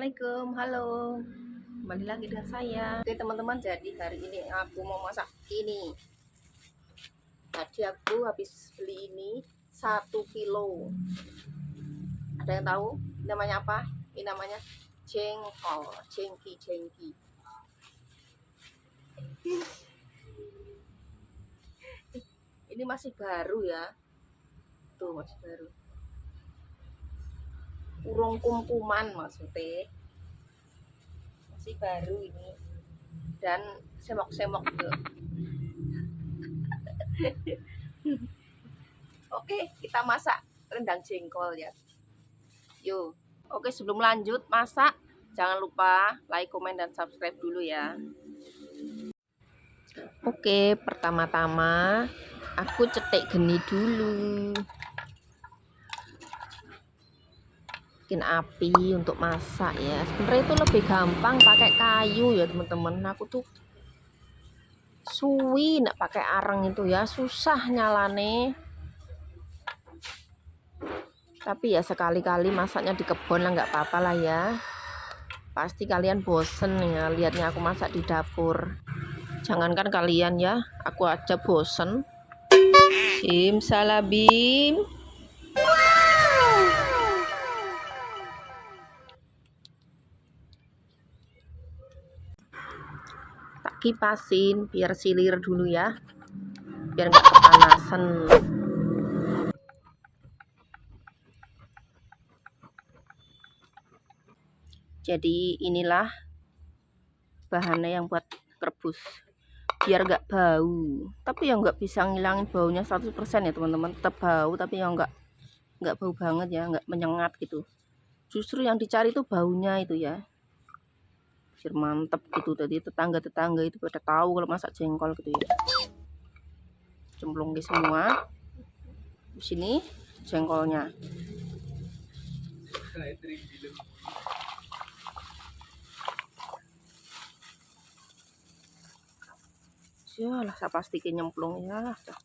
Assalamualaikum, halo. Kembali lagi dengan saya. Oke teman-teman, jadi hari ini aku mau masak ini. Tadi aku habis beli ini satu kilo. Ada yang tahu namanya apa? Ini namanya jengkol, jengki, jengki. Ini masih baru ya. Tuh masih baru urung kumkuman maksudnya. Masih baru ini. Dan semok-semok tuh oke kita masak rendang jengkol ya. Yuk oke sebelum lanjut masak jangan lupa like komen dan subscribe dulu ya. Oke pertama-tama aku cetek geni dulu bikin api untuk masak ya. Sebenarnya itu lebih gampang pakai kayu ya teman-teman. Aku tuh suwi nak pakai areng itu ya. Susah nyalane. Tapi ya sekali-kali masaknya di kebun lah nggak apa-apa lah ya. Pasti kalian bosen ya lihatnya aku masak di dapur. Jangankan kalian ya aku aja bosen. Simsalabim kipasin biar silir dulu ya. Biar nggak kepanasan. Jadi inilah bahannya yang buat rebus biar nggak bau. Tapi yang nggak bisa ngilangin baunya 100% ya teman-teman. Tetap bau tapi yang nggak nggak bau banget ya nggak menyengat gitu. Justru yang dicari itu baunya itu ya biar mantep gitu tadi. Tetangga-tetangga itu pada tahu kalau masak jengkol gitu ya. Cemplung di semua. Di sini jengkolnya. Lah saya pastikan nyemplung ya lah dah.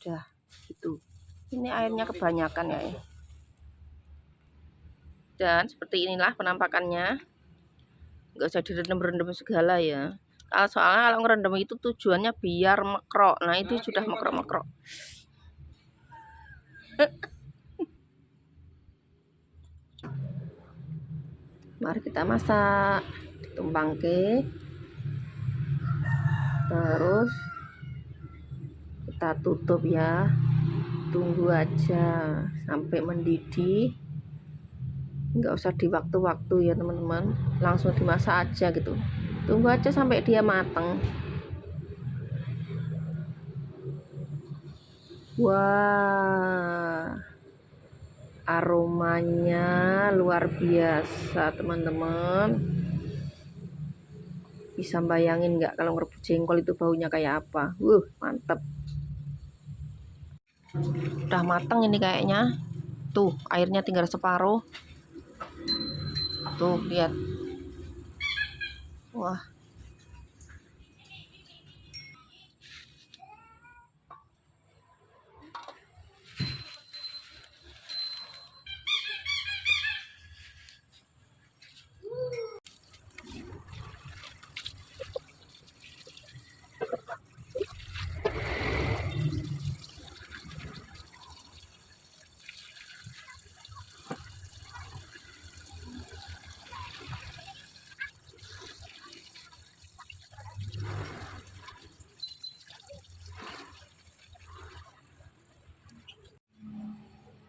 dah itu ini airnya kebanyakan ya, ya dan seperti inilah penampakannya. Nggak usah direndam-rendam segala ya. Kalau soalnya kalau ngerendam itu tujuannya biar mekrok. Nah itu sudah mekrok-mekrok. Mari kita masak. Ditumpang ke terus kita tutup ya. Tunggu aja sampai mendidih nggak usah di waktu-waktu ya teman-teman. Langsung dimasak aja gitu. Tunggu aja sampai dia mateng. Wah. Aromanya luar biasa teman-teman. Bisa bayangin nggak kalau ngerebus jengkol itu baunya kayak apa? Wuh mantep. Udah mateng ini kayaknya. Tuh airnya tinggal separuh tuh lihat. Wah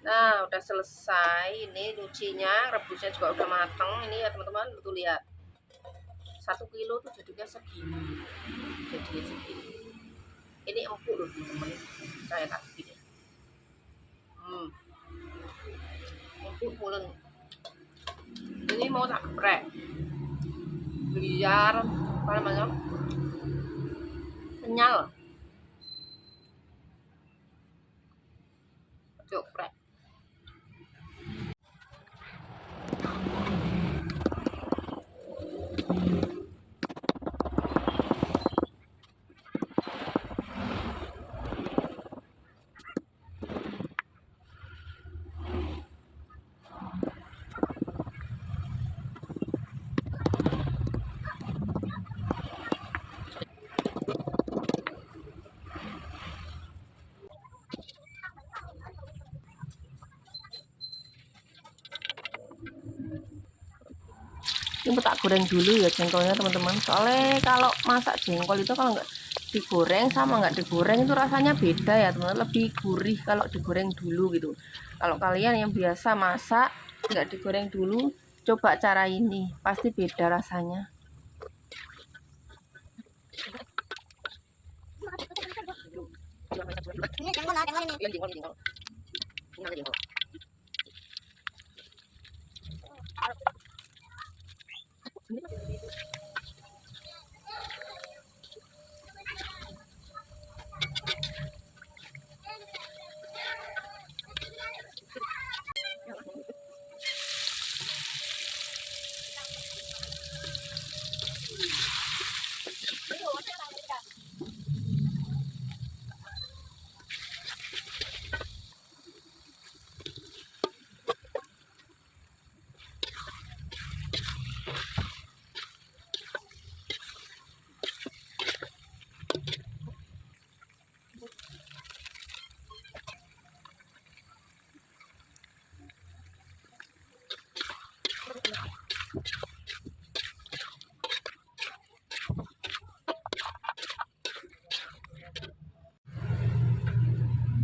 Nah, udah selesai. Ini nyucinya, rebusnya juga udah mateng. Ini ya teman-teman, betul lihat. Satu kilo tuh jadinya segini. Jadinya segini. Ini empuk loh teman-teman. Saya kasih deh. Hmm. Empuk pulen. Ini mau tak geprek. Biar apa namanya? Kenyal. Geprek. Ini tak goreng dulu ya jengkolnya teman-teman soalnya kalau masak jengkol itu kalau nggak digoreng sama nggak digoreng itu rasanya beda ya teman-teman lebih gurih kalau digoreng dulu gitu kalau kalian yang biasa masak nggak digoreng dulu coba cara ini pasti beda rasanya Ini jengkol jengkol ini. Iya, jengkol, jengkol. Ini jengkol.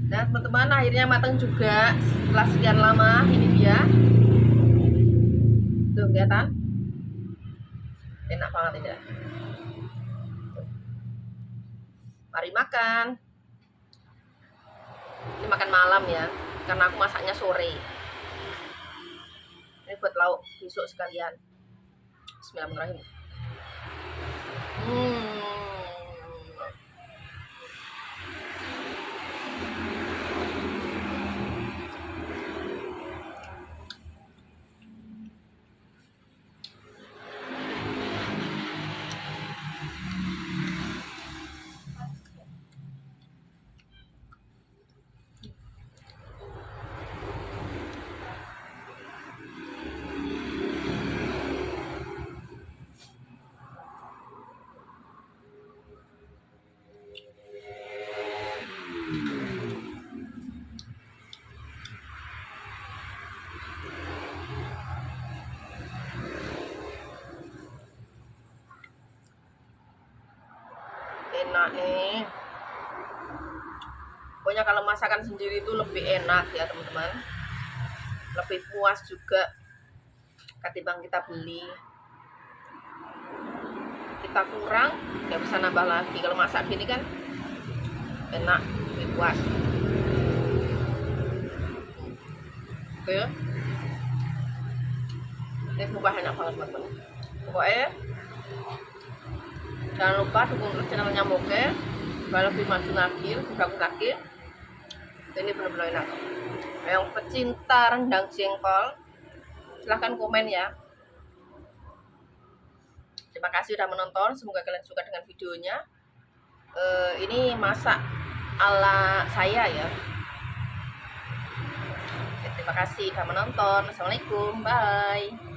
Nah teman-teman akhirnya matang juga. Setelah sekian lama ini dia. Tuh kelihatan? Enak banget ini. Mari makan. Ini makan malam ya karena aku masaknya sore. Ini buat lauk besok sekalian. Bismillahirrahmanirrahim. Hmm enak nih pokoknya kalau masakan sendiri itu lebih enak ya teman-teman. Lebih puas juga ketimbang kita beli. Kita kurang nggak bisa nambah lagi. Kalau masak gini kan enak lebih puas. Oke. Ini buah enak banget teman-teman. Pokoknya jangan lupa dukung terus channelnya Moke lebih maju lagi lebih bagus lagi ini benar-benar enak. Yang pecinta rendang jengkol silahkan komen ya. Terima kasih sudah menonton semoga kalian suka dengan videonya. Uh, ini masak ala saya ya. Terima kasih sudah menonton. Assalamualaikum bye